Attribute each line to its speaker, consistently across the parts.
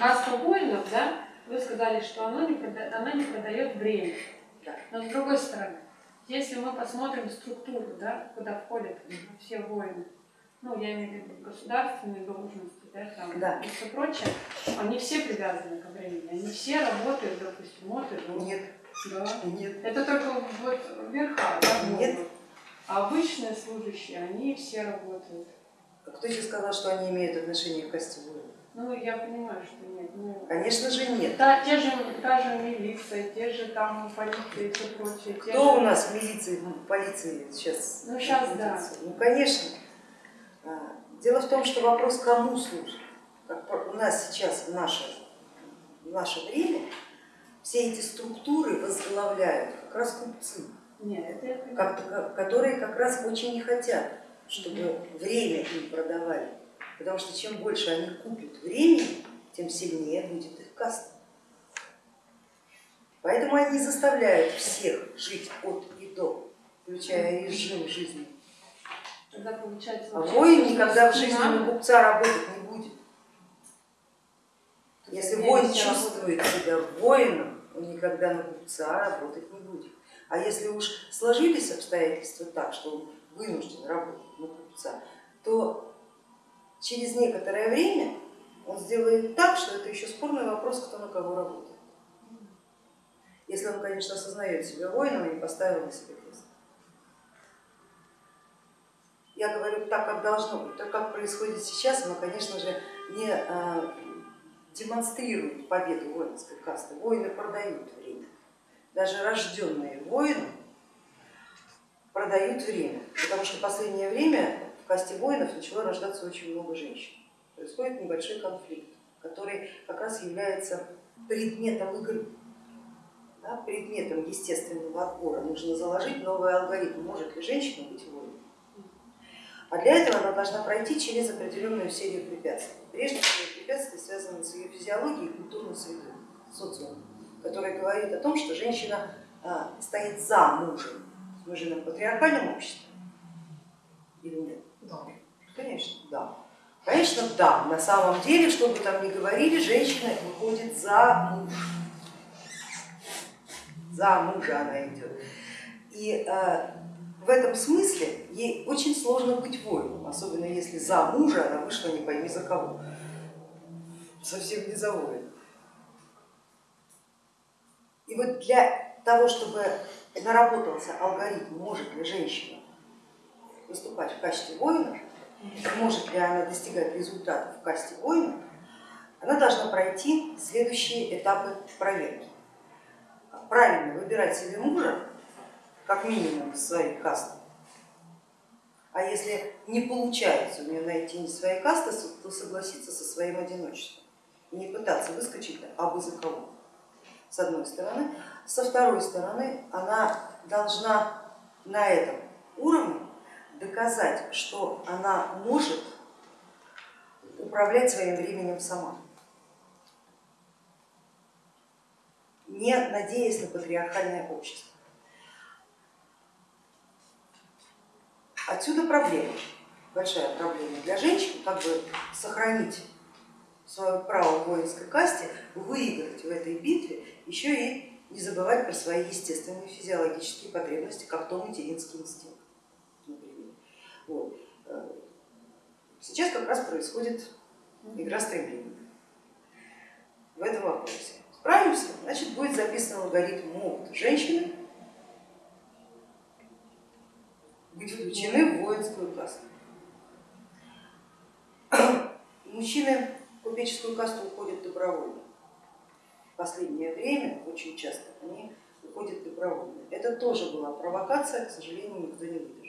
Speaker 1: каста воинов, да, вы сказали, что оно не, прода... оно не продает время.
Speaker 2: Да.
Speaker 1: Но с другой стороны, если мы посмотрим структуру, да, куда входят все воины, ну, я имею в виду государственные должности, да, там,
Speaker 2: Да.
Speaker 1: и все прочее, они все привязаны ко времени, они все работают, допустим, от и до.
Speaker 2: Нет,
Speaker 1: Да.
Speaker 2: нет.
Speaker 1: Это только вот верха, да,
Speaker 2: Нет.
Speaker 1: А обычные служащие, они все работают.
Speaker 2: А Кто еще сказал, что они имеют отношение к касте воинов?
Speaker 1: Ну, я понимаю, что нет. Ну,
Speaker 2: Конечно же нет.
Speaker 1: та, те же, та же милиция, те же там полиция и все прочее.
Speaker 2: Кто
Speaker 1: же...
Speaker 2: у нас в милиции, в полиции сейчас?
Speaker 1: Ну, щас,
Speaker 2: находится? Ну, конечно. А, Дело в том, что вопрос, кому служит. Как у нас сейчас в наше, в наше время все эти структуры возглавляют как раз купцы,
Speaker 1: Нет, это
Speaker 2: как- которые как раз очень не хотят, чтобы время им продавали. Потому что чем больше они купят времени, тем сильнее будет их каста. Поэтому они заставляют всех жить от и до, включая режим жизни.
Speaker 1: Тогда получается...
Speaker 2: А воин никогда в жизни на купца работать не будет. Если воин чувствует себя воином, он никогда на купца работать не будет. А если уж сложились обстоятельства так, что он вынужден работать на купца, то через некоторое время он сделает так, что это еще спорный вопрос, кто на кого работает. Если он, конечно, осознает себя воином и поставил на себе крест. Я говорю так, как должно быть. То, как происходит сейчас, оно, конечно же, не а, демонстрирует победу воинской касты. Воины продают время. Даже рожденные воины продают время, потому что в последнее время касте воинов начало рождаться очень много женщин. Происходит небольшой конфликт, который как раз является предметом игры, да, предметом естественного отбора. Нужно заложить новый алгоритм, может ли женщина быть воином. А для этого она должна пройти через определенную серию препятствий. Прежде всего препятствия связаны с ее физиологией и культурной средой, социумом, который говорит о том, что женщина а, стоит за мужем. Мы живем в патриархальном обществе или нет?
Speaker 3: Да.
Speaker 2: Конечно, да. Конечно, да. На самом деле, что бы там ни говорили, женщина выходит за мужа. За мужа она идет. И э, в этом смысле ей очень сложно быть воином, особенно если за мужа она вышла не пойми за кого. Совсем не за воина. И вот для того, чтобы наработался алгоритм, может ли женщина выступать в качестве воина, может ли она достигать результатов в касте воина, она должна пройти следующие этапы проверки. Правильно выбирать себе мужа, как минимум из своей касты. А если не получается у нее найти не своей касты, то согласиться со своим одиночеством и не пытаться выскочить абы за кого. С одной стороны. Со второй стороны, она должна на этом уровне доказать, что она может управлять своим временем сама, не надеясь на патриархальное общество. Отсюда проблема, большая проблема для женщин, как бы сохранить свое право воинской касте, выиграть в этой битве, еще и не забывать про свои естественные физиологические потребности, как то материнский инстинкт. Например. Вот. Сейчас как раз происходит игра стремлений в этом вопросе. Справимся, значит будет записан алгоритм могут женщины быть включены в воинскую касту. Мужчины в купеческую касту уходят добровольно. В последнее время очень часто они уходят добровольно. Это тоже была провокация, к сожалению, никто не выдержал.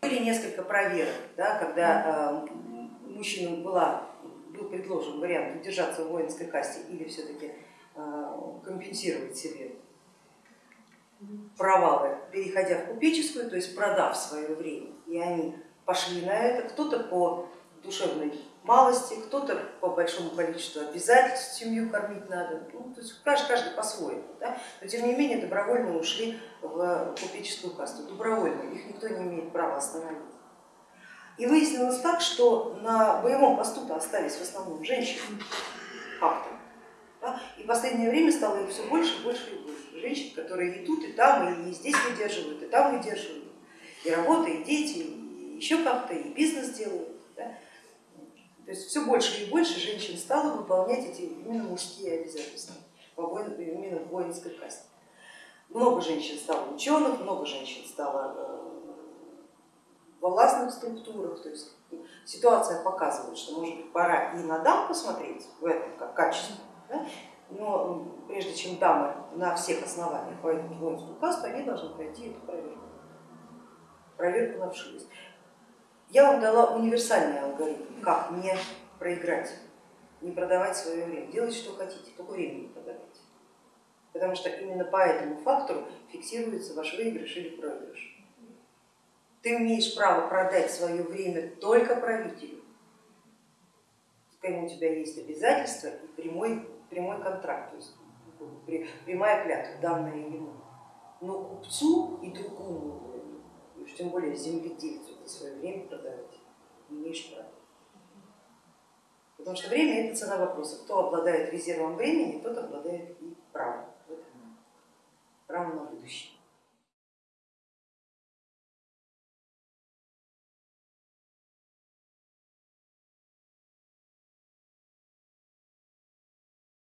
Speaker 2: Были несколько проверок, да, когда э, мужчинам была, был предложен вариант удержаться в воинской касте или все-таки э, компенсировать себе провалы, переходя в купеческую, то есть продав свое время, и они пошли на это, кто-то по душевной малости, кто-то по большому количеству обязательств, семью кормить надо, ну, то есть каждый, каждый по-своему, да? но тем не менее добровольно ушли в купеческую касту, добровольно, их никто не имеет права остановить. И выяснилось так, что на боевом посту остались в основном женщины, как-то, Да? И в последнее время стало их все больше, больше и больше. Женщин, которые и тут, и там, и здесь выдерживают, и там выдерживают. И работа, и дети, и еще как-то, и бизнес делают. Да? То есть все больше и больше женщин стало выполнять эти именно мужские обязательства именно в воинской касте. Много женщин стало ученых, много женщин стало э, во властных структурах. То есть ситуация показывает, что может быть пора и на дам посмотреть в этом как качество, да? но прежде чем дамы на всех основаниях войдут в воинскую касту, они должны пройти эту проверку, проверку на вшивость. Я вам дала универсальный алгоритм, как не проиграть, не продавать свое время, делать что хотите, только время не продавайте. Потому что именно по этому фактору фиксируется ваш выигрыш или проигрыш. Ты имеешь право продать свое время только правителю, с кем у тебя есть обязательства и прямой, прямой контракт, то есть прямая клятва, данная ему. Но купцу и другому, уж тем более земледельцу ты свое время продавать не имеешь права. Потому что время это цена вопроса. Кто обладает резервом времени, тот обладает и правом. Право на будущее.